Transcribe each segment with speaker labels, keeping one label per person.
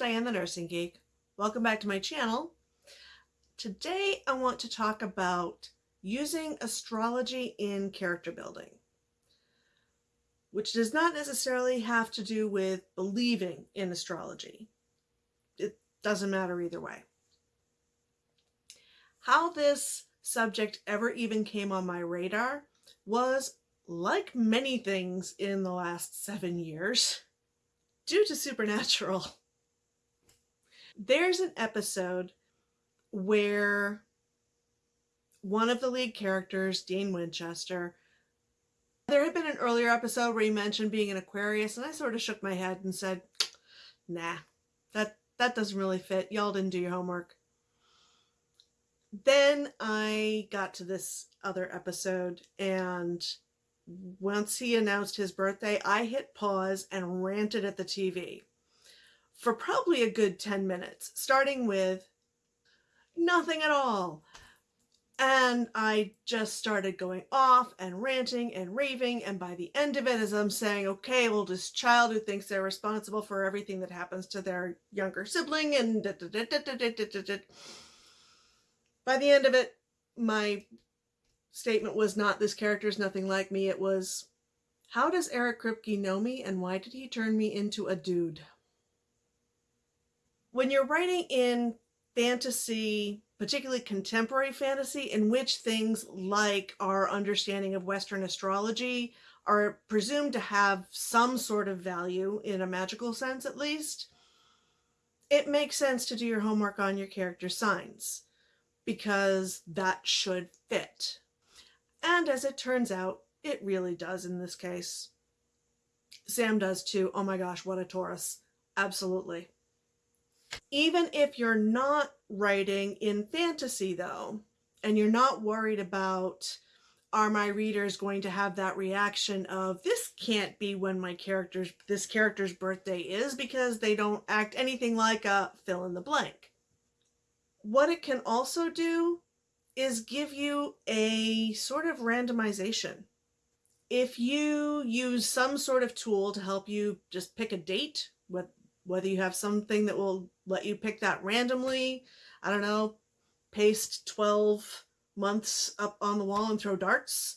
Speaker 1: Diane the Nursing Geek. Welcome back to my channel. Today I want to talk about using astrology in character building, which does not necessarily have to do with believing in astrology. It doesn't matter either way. How this subject ever even came on my radar was like many things in the last seven years due to Supernatural. There's an episode where one of the lead characters, Dean Winchester, there had been an earlier episode where he mentioned being an Aquarius, and I sort of shook my head and said, nah, that, that doesn't really fit. Y'all didn't do your homework. Then I got to this other episode, and once he announced his birthday, I hit pause and ranted at the TV for probably a good 10 minutes, starting with nothing at all. And I just started going off and ranting and raving. And by the end of it, as I'm saying, okay, well, this child who thinks they're responsible for everything that happens to their younger sibling and da, da, da, by the end of it, my statement was not this character is nothing like me. It was, how does Eric Kripke know me and why did he turn me into a dude? When you're writing in fantasy, particularly contemporary fantasy, in which things like our understanding of Western astrology are presumed to have some sort of value in a magical sense at least, it makes sense to do your homework on your character signs because that should fit. And as it turns out, it really does in this case. Sam does too. Oh my gosh, what a Taurus. Absolutely. Even if you're not writing in fantasy though, and you're not worried about are my readers going to have that reaction of this can't be when my character's this character's birthday is because they don't act anything like a fill in the blank. What it can also do is give you a sort of randomization. If you use some sort of tool to help you just pick a date, whether you have something that will let you pick that randomly, I don't know, paste 12 months up on the wall and throw darts,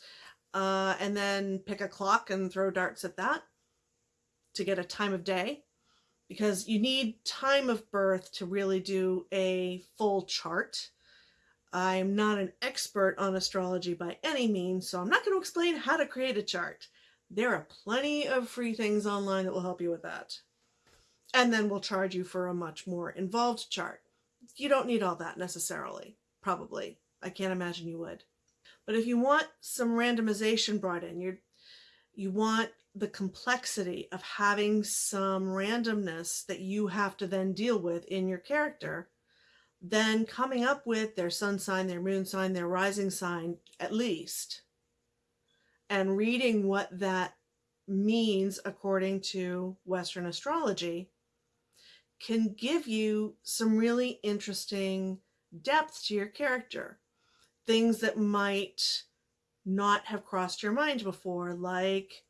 Speaker 1: uh, and then pick a clock and throw darts at that to get a time of day because you need time of birth to really do a full chart. I'm not an expert on astrology by any means, so I'm not going to explain how to create a chart. There are plenty of free things online that will help you with that. And then we'll charge you for a much more involved chart. You don't need all that necessarily, probably. I can't imagine you would. But if you want some randomization brought in, you you want the complexity of having some randomness that you have to then deal with in your character, then coming up with their sun sign, their moon sign, their rising sign, at least, and reading what that means according to Western astrology can give you some really interesting depth to your character. Things that might not have crossed your mind before, like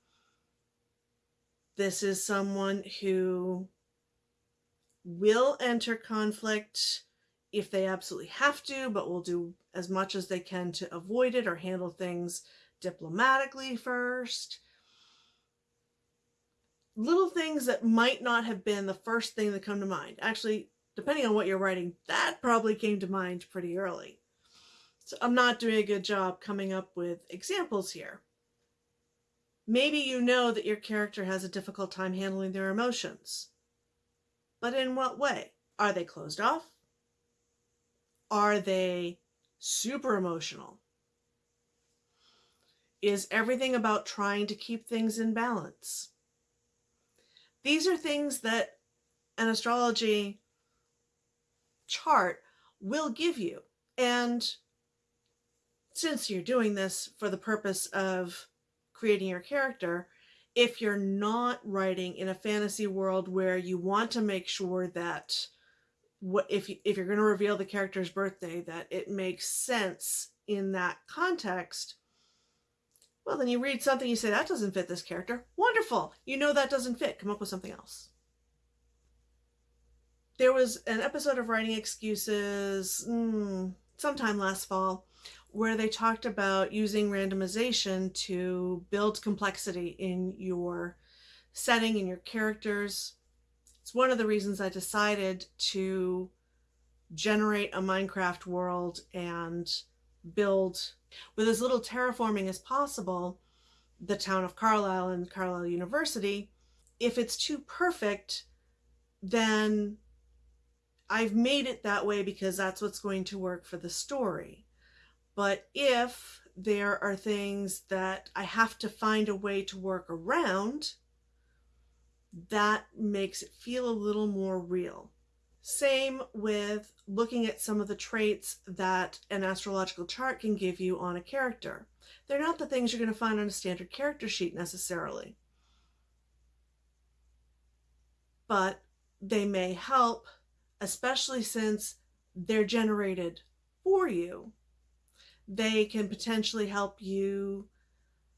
Speaker 1: this is someone who will enter conflict if they absolutely have to, but will do as much as they can to avoid it or handle things diplomatically first. Little things that might not have been the first thing that come to mind. Actually, depending on what you're writing, that probably came to mind pretty early. So I'm not doing a good job coming up with examples here. Maybe you know that your character has a difficult time handling their emotions. But in what way? Are they closed off? Are they super emotional? Is everything about trying to keep things in balance? These are things that an astrology chart will give you. And since you're doing this for the purpose of creating your character, if you're not writing in a fantasy world where you want to make sure that what if you, if you're going to reveal the character's birthday that it makes sense in that context well then you read something you say that doesn't fit this character. Wonderful! You know that doesn't fit. Come up with something else. There was an episode of Writing Excuses mm, sometime last fall where they talked about using randomization to build complexity in your setting and your characters. It's one of the reasons I decided to generate a Minecraft world and build with as little terraforming as possible the town of Carlisle and Carlisle University. If it's too perfect, then I've made it that way because that's what's going to work for the story. But if there are things that I have to find a way to work around, that makes it feel a little more real. Same with looking at some of the traits that an astrological chart can give you on a character. They're not the things you're going to find on a standard character sheet necessarily, but they may help, especially since they're generated for you. They can potentially help you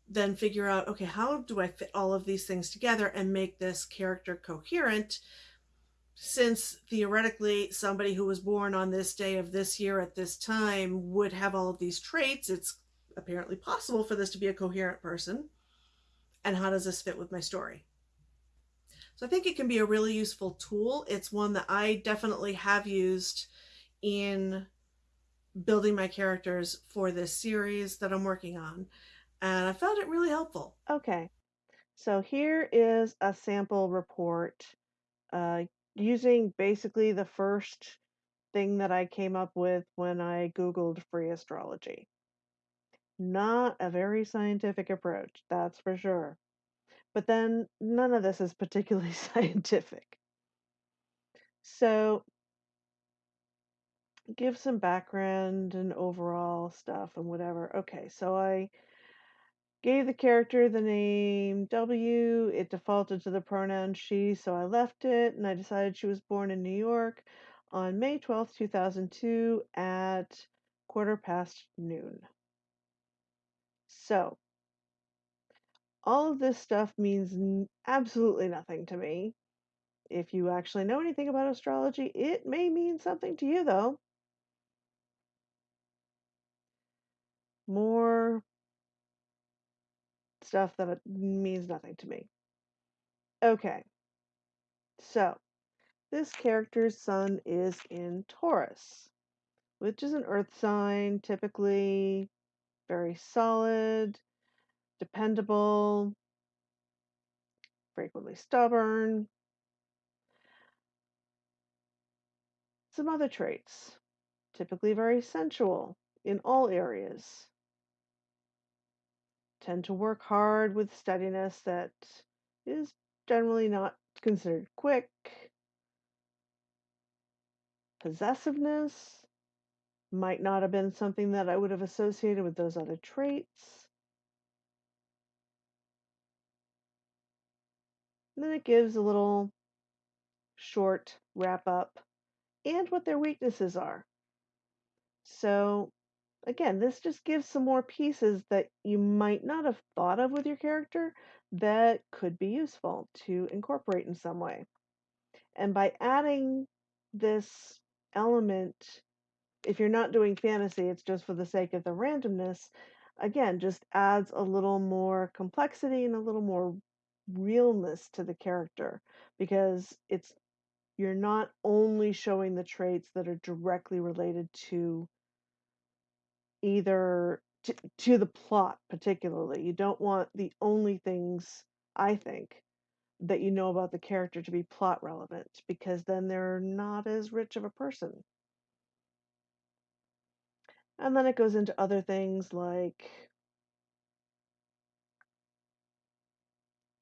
Speaker 1: then figure out okay, how do I fit all of these things together and make this character coherent since theoretically somebody who was born on this day of this year at this time would have all of these traits, it's apparently possible for this to be a coherent person. And how does this fit with my story? So I think it can be a really useful tool. It's one that I definitely have used in building my characters for this series that I'm working on. And I found it really helpful.
Speaker 2: Okay, so here is a sample report uh, using basically the first thing that I came up with when I Googled free astrology. Not a very scientific approach, that's for sure. But then none of this is particularly scientific. So, give some background and overall stuff and whatever. Okay, so I gave the character the name W. It defaulted to the pronoun she, so I left it and I decided she was born in New York on May 12th, 2002 at quarter past noon. So, all of this stuff means absolutely nothing to me. If you actually know anything about astrology, it may mean something to you, though. More stuff that means nothing to me. Okay, so this character's sun is in Taurus, which is an earth sign, typically very solid, dependable, frequently stubborn. Some other traits, typically very sensual in all areas. Tend to work hard with steadiness that is generally not considered quick. Possessiveness might not have been something that I would have associated with those other traits. And then it gives a little short wrap up and what their weaknesses are. So, again, this just gives some more pieces that you might not have thought of with your character that could be useful to incorporate in some way. And by adding this element, if you're not doing fantasy, it's just for the sake of the randomness, again, just adds a little more complexity and a little more realness to the character because it's you're not only showing the traits that are directly related to either to, to the plot particularly you don't want the only things i think that you know about the character to be plot relevant because then they're not as rich of a person and then it goes into other things like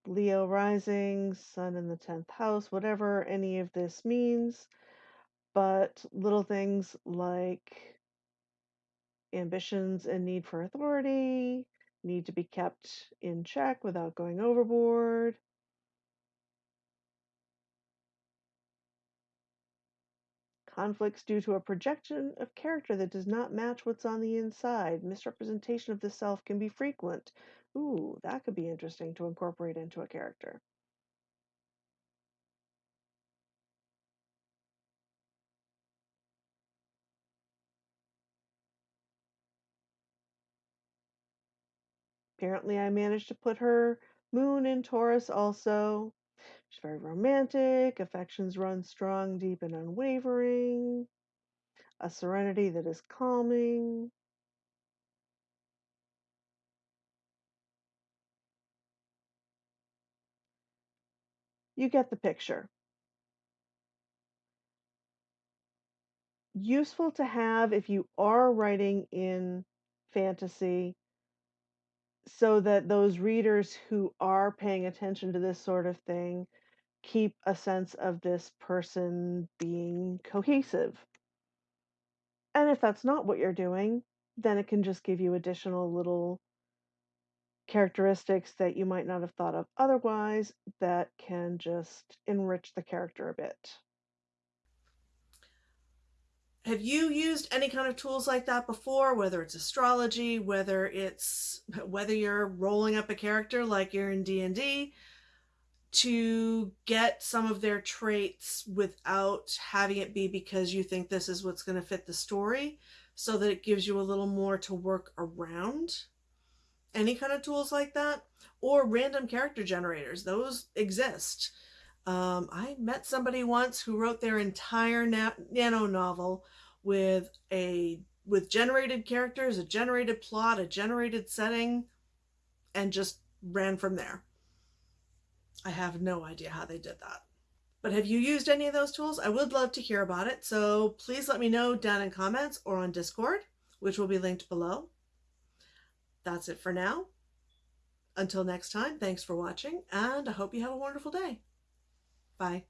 Speaker 2: Leo rising, sun in the 10th house, whatever any of this means. But little things like ambitions and need for authority need to be kept in check without going overboard. Conflicts due to a projection of character that does not match what's on the inside. Misrepresentation of the self can be frequent. Ooh, that could be interesting to incorporate into a character. Apparently, I managed to put her moon in Taurus also. She's very romantic, affections run strong, deep, and unwavering, a serenity that is calming. You get the picture. Useful to have if you are writing in fantasy so that those readers who are paying attention to this sort of thing keep a sense of this person being cohesive. And if that's not what you're doing, then it can just give you additional little characteristics that you might not have thought of otherwise that can just enrich the character a bit.
Speaker 1: Have you used any kind of tools like that before, whether it's astrology, whether it's whether you're rolling up a character like you're in D&D to get some of their traits without having it be because you think this is what's going to fit the story so that it gives you a little more to work around? Any kind of tools like that or random character generators, those exist. Um, I met somebody once who wrote their entire na- nano novel with a with generated characters, a generated plot, a generated setting, and just ran from there. I have no idea how they did that. But have you used any of those tools? I would love to hear about it. So please let me know down in comments or on Discord, which will be linked below. That's it for now. Until next time, thanks for watching, and I hope you have a wonderful day. Bye.